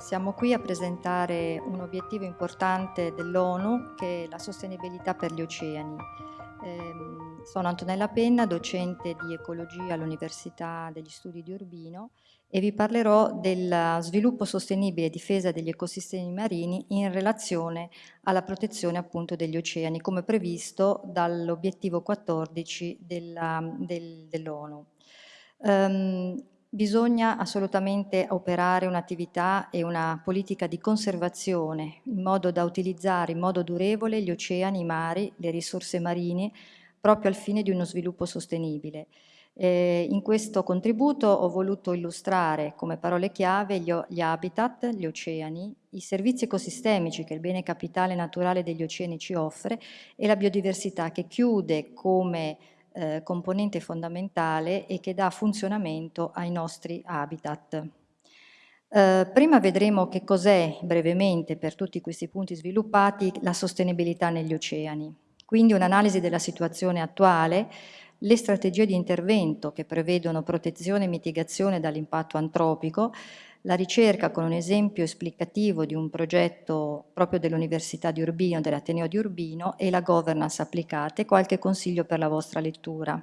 Siamo qui a presentare un obiettivo importante dell'ONU che è la sostenibilità per gli oceani. Eh, sono Antonella Penna, docente di ecologia all'Università degli Studi di Urbino e vi parlerò del sviluppo sostenibile e difesa degli ecosistemi marini in relazione alla protezione appunto degli oceani, come previsto dall'obiettivo 14 dell'ONU. Dell um, Bisogna assolutamente operare un'attività e una politica di conservazione in modo da utilizzare in modo durevole gli oceani, i mari, le risorse marine proprio al fine di uno sviluppo sostenibile. Eh, in questo contributo ho voluto illustrare come parole chiave gli, gli, habitat, gli oceani, i servizi ecosistemici che il bene capitale naturale degli oceani ci offre e la biodiversità che chiude come eh, componente fondamentale e che dà funzionamento ai nostri habitat. Eh, prima vedremo che cos'è brevemente per tutti questi punti sviluppati la sostenibilità negli oceani. Quindi un'analisi della situazione attuale, le strategie di intervento che prevedono protezione e mitigazione dall'impatto antropico, la ricerca con un esempio esplicativo di un progetto proprio dell'Università di Urbino, dell'Ateneo di Urbino e la governance applicate, qualche consiglio per la vostra lettura.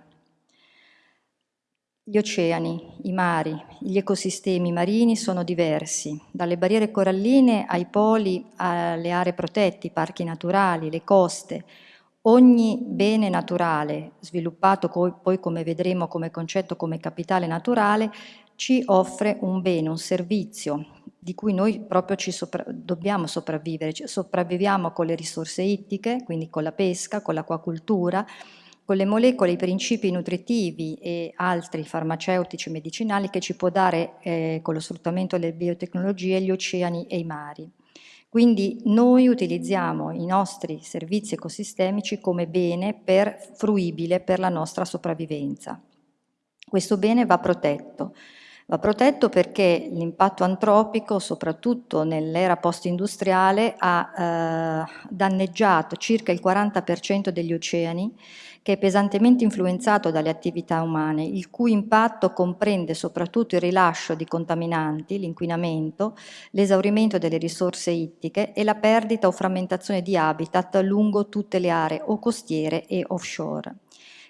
Gli oceani, i mari, gli ecosistemi marini sono diversi, dalle barriere coralline ai poli, alle aree protette, i parchi naturali, le coste. Ogni bene naturale, sviluppato poi come vedremo come concetto come capitale naturale, ci offre un bene, un servizio di cui noi proprio ci sopra dobbiamo sopravvivere, ci sopravviviamo con le risorse ittiche, quindi con la pesca, con l'acquacultura, con le molecole, i principi nutritivi e altri farmaceutici medicinali che ci può dare eh, con lo sfruttamento delle biotecnologie gli oceani e i mari. Quindi noi utilizziamo i nostri servizi ecosistemici come bene per, fruibile per la nostra sopravvivenza. Questo bene va protetto. Va protetto perché l'impatto antropico, soprattutto nell'era post-industriale, ha eh, danneggiato circa il 40% degli oceani, che è pesantemente influenzato dalle attività umane, il cui impatto comprende soprattutto il rilascio di contaminanti, l'inquinamento, l'esaurimento delle risorse ittiche e la perdita o frammentazione di habitat lungo tutte le aree o costiere e offshore.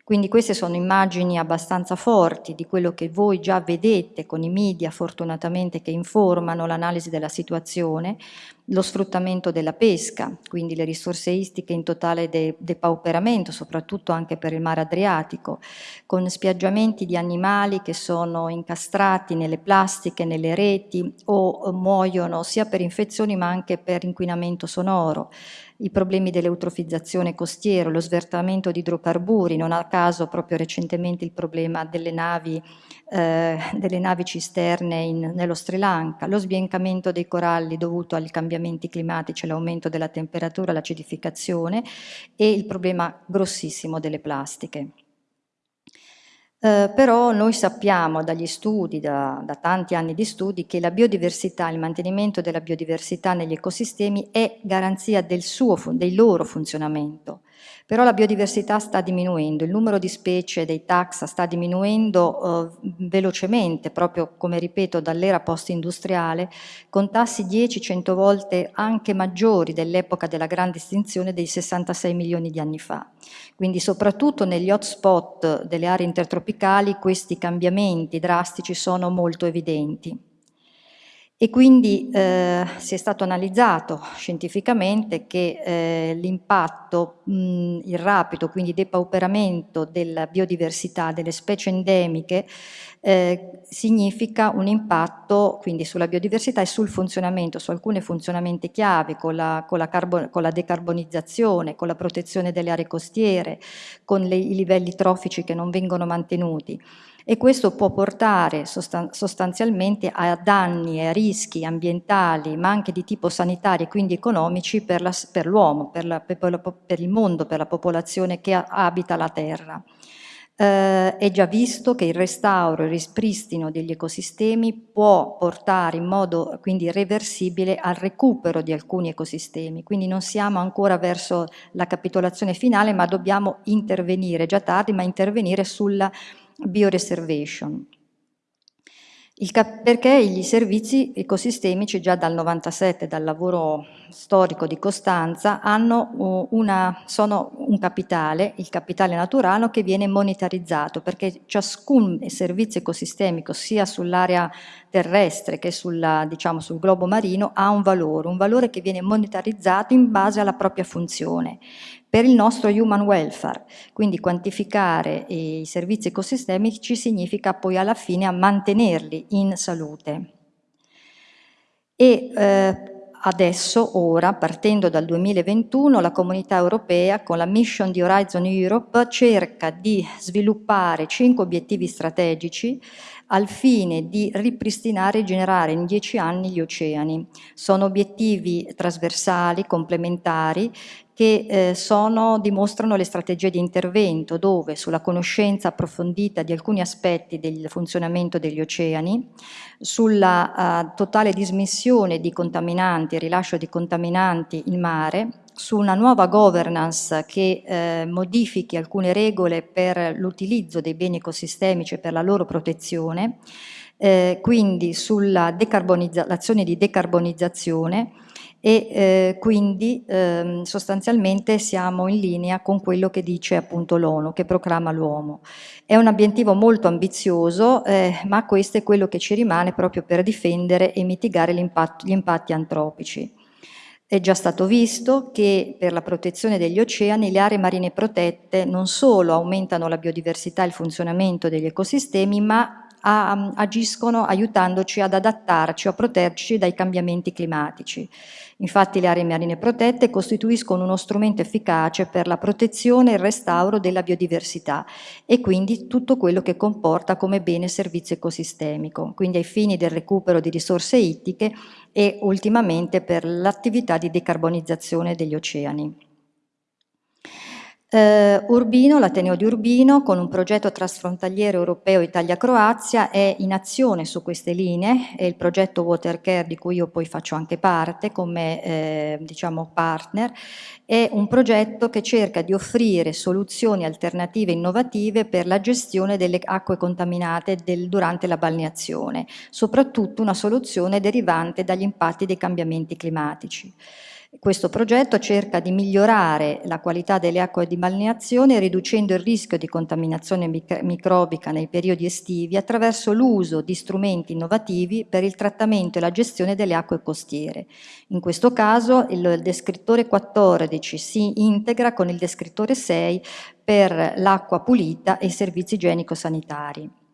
Quindi queste sono immagini abbastanza forti di quello che voi già vedete con i media fortunatamente che informano l'analisi della situazione, lo sfruttamento della pesca, quindi le risorse istiche in totale de depauperamento, soprattutto anche per il mare Adriatico, con spiaggiamenti di animali che sono incastrati nelle plastiche, nelle reti o muoiono sia per infezioni ma anche per inquinamento sonoro, i problemi dell'eutrofizzazione costiera, lo svertamento di idrocarburi, non a caso proprio recentemente il problema delle navi, eh, delle navi cisterne in, nello Sri Lanka, lo sbiancamento dei coralli dovuto agli cambiamenti climatici, l'aumento della temperatura, l'acidificazione e il problema grossissimo delle plastiche. Eh, però noi sappiamo dagli studi, da, da, tanti anni di studi, che la biodiversità, il mantenimento della biodiversità negli ecosistemi è garanzia del, suo, del loro funzionamento. Però la biodiversità sta diminuendo, il numero di specie dei taxa sta diminuendo eh, velocemente, proprio come ripeto dall'era post-industriale, con tassi 10-100 volte anche maggiori dell'epoca della grande estinzione dei 66 milioni di anni fa. Quindi soprattutto negli hotspot delle aree intertropicali questi cambiamenti drastici sono molto evidenti. E quindi eh, si è stato analizzato scientificamente che eh, l'impatto, il rapido quindi depauperamento della biodiversità delle specie endemiche eh, significa un impatto quindi sulla biodiversità e sul funzionamento, su alcuni funzionamenti chiave, con la, con la, con la decarbonizzazione, con la protezione delle aree costiere, con le, i livelli trofici che non vengono mantenuti e questo può portare sostan sostanzialmente a danni e a rischi ambientali ma anche di tipo sanitario e quindi economici per l'uomo, per, per, per, il mondo, per la popolazione che abita la Terra. Eh, è già visto che il restauro e il rispristino degli ecosistemi può portare in modo quindi reversibile al recupero di alcuni ecosistemi, quindi non siamo ancora verso la capitolazione finale ma dobbiamo intervenire, già tardi, ma intervenire sulla bioreservation. perché i servizi ecosistemici già dal 97, dal lavoro storico di Costanza, hanno una, sono un capitale, il capitale naturale, che viene monetarizzato, perché ciascun servizio ecosistemico, sia sull'area terrestre che sulla, diciamo, sul globo marino, ha un valore, un valore che viene monetarizzato in base alla propria funzione per il nostro human welfare. Quindi quantificare i servizi ecosistemici significa poi alla fine mantenerli in salute. E eh, adesso, ora, partendo dal 2021, la comunità europea con la mission di Horizon Europe cerca di sviluppare cinque obiettivi strategici al fine di ripristinare e generare in dieci anni gli oceani. Sono obiettivi trasversali, complementari, che eh, sono, dimostrano le strategie di intervento dove sulla conoscenza approfondita di alcuni aspetti del funzionamento degli oceani, sulla uh, totale dismissione di contaminanti rilascio di contaminanti in mare, su una nuova governance che eh, modifichi alcune regole per l'utilizzo dei beni ecosistemici e per la loro protezione, eh, quindi sull'azione di decarbonizzazione e eh, quindi eh, sostanzialmente siamo in linea con quello che dice appunto l'ONU, che proclama l'uomo. È un obiettivo molto ambizioso, eh, ma questo è quello che ci rimane proprio per difendere e mitigare gli impatti antropici. È già stato visto che per la protezione degli oceani le aree marine protette non solo aumentano la biodiversità e il funzionamento degli ecosistemi, ma agiscono aiutandoci ad adattarci o a proteggerci dai cambiamenti climatici. Infatti le aree marine protette costituiscono uno strumento efficace per la protezione e il restauro della biodiversità e quindi tutto quello che comporta come bene servizio ecosistemico, quindi ai fini del recupero di risorse ittiche e ultimamente per l'attività di decarbonizzazione degli oceani. Uh, Urbino, l'Ateneo di Urbino, con un progetto trasfrontaliere europeo Italia-Croazia, è in azione su queste linee, è il progetto Watercare di cui io poi faccio anche parte come eh, diciamo partner, è un progetto che cerca di offrire soluzioni alternative innovative per la gestione delle acque contaminate del, durante la balneazione, soprattutto una soluzione derivante dagli impatti dei cambiamenti climatici. Questo progetto cerca di migliorare la qualità delle acque di balneazione riducendo il rischio di contaminazione microbica nei periodi estivi attraverso l'uso di strumenti innovativi per il trattamento e la gestione delle acque costiere. In questo caso il descrittore 14 si integra con il descrittore 6 per l'acqua pulita e i servizi igienico-sanitari.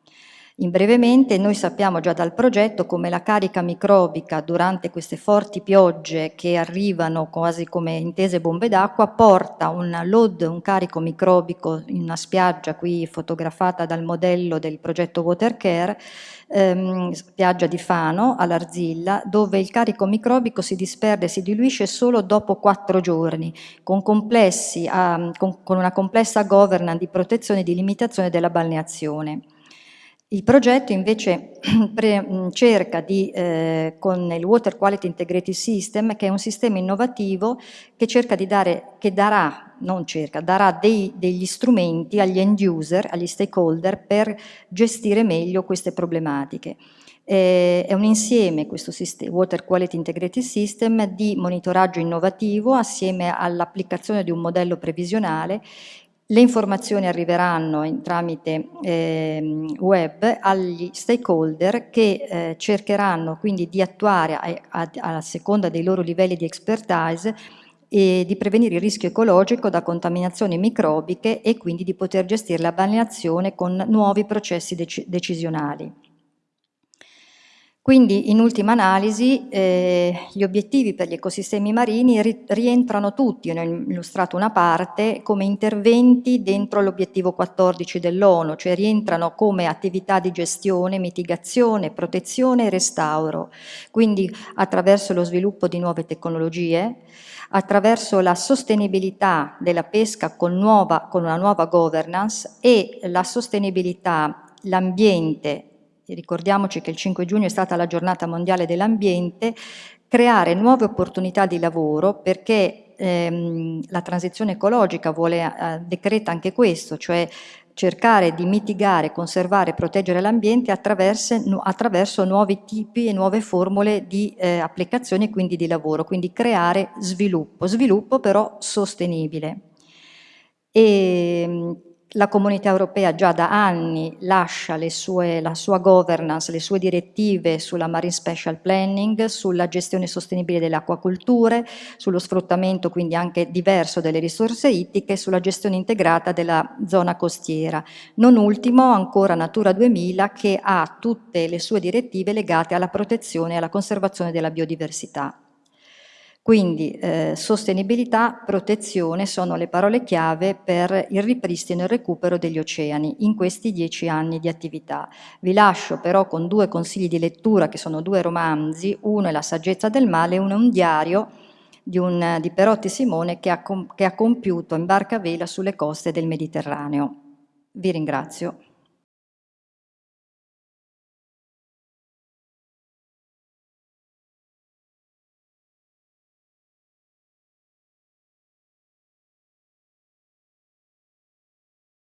In brevemente noi sappiamo già dal progetto come la carica microbica durante queste forti piogge che arrivano quasi come intese bombe d'acqua porta un load, un carico microbico in una spiaggia qui fotografata dal modello del progetto Watercare, ehm, spiaggia di Fano all'Arzilla, dove il carico microbico si disperde e si diluisce solo dopo quattro giorni, con, complessi, um, con, con una complessa governance di protezione e di limitazione della balneazione. Il progetto invece cerca di, eh, con il Water Quality Integrated System, che è un sistema innovativo che cerca di dare, che darà, non cerca, darà dei, degli strumenti agli end user, agli stakeholder per gestire meglio queste problematiche. Eh, è un insieme, questo sistema, Water Quality Integrated System, di monitoraggio innovativo assieme all'applicazione di un modello previsionale le informazioni arriveranno in, tramite eh, web agli stakeholder che eh, cercheranno quindi di attuare a, a, a, seconda dei loro livelli di expertise e di prevenire il rischio ecologico da contaminazioni microbiche e quindi di poter gestire la balneazione con nuovi processi dec decisionali. Quindi, in ultima analisi, eh, gli obiettivi per gli ecosistemi marini ri rientrano tutti, ne ho illustrato una parte, come interventi dentro l'obiettivo 14 dell'ONU, cioè rientrano come attività di gestione, mitigazione, protezione e restauro, quindi attraverso lo sviluppo di nuove tecnologie, attraverso la sostenibilità della pesca con, nuova, con una nuova governance e la sostenibilità, l'ambiente ricordiamoci che il 5 giugno è stata la giornata mondiale dell'ambiente, creare nuove opportunità di lavoro perché ehm, la transizione ecologica vuole, eh, decreta anche questo, cioè cercare di mitigare, conservare e proteggere l'ambiente attraverso, nuovi tipi e nuove formule di eh, applicazione e quindi di lavoro, quindi creare sviluppo, sviluppo però sostenibile. E, la comunità europea già da anni lascia sue, la sua governance, le sue direttive sulla marine special planning, sulla gestione sostenibile delle acquaculture, sullo sfruttamento quindi anche diverso delle risorse ittiche, sulla gestione integrata della zona costiera. Non ultimo ancora Natura 2000 che ha tutte le sue direttive legate alla protezione e alla conservazione della biodiversità. Quindi eh, sostenibilità, protezione sono le parole chiave per il ripristino e il recupero degli oceani in questi dieci anni di attività. Vi lascio però con due consigli di lettura che sono due romanzi, uno è La saggezza del male e uno è un diario di, un, di Perotti Simone che ha, che ha compiuto in barca vela sulle coste del Mediterraneo. Vi ringrazio.